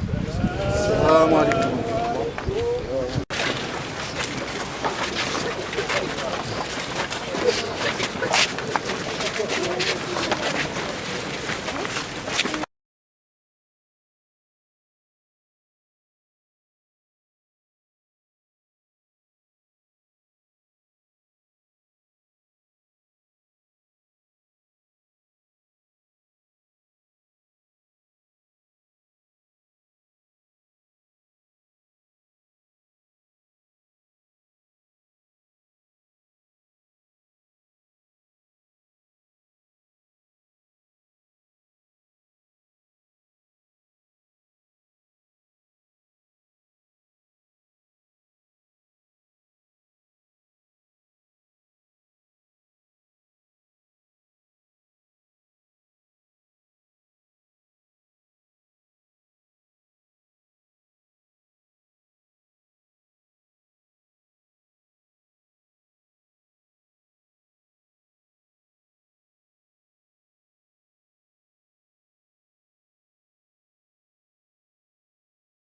السلام عليكم